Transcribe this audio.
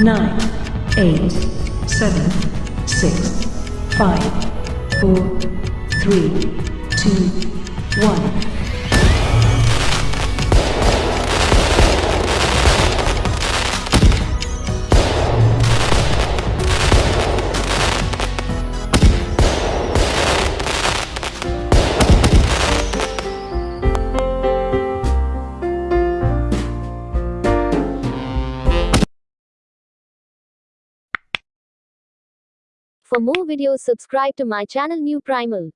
nine, eight, seven, six, five, four, three, two, one. For more videos subscribe to my channel New Primal.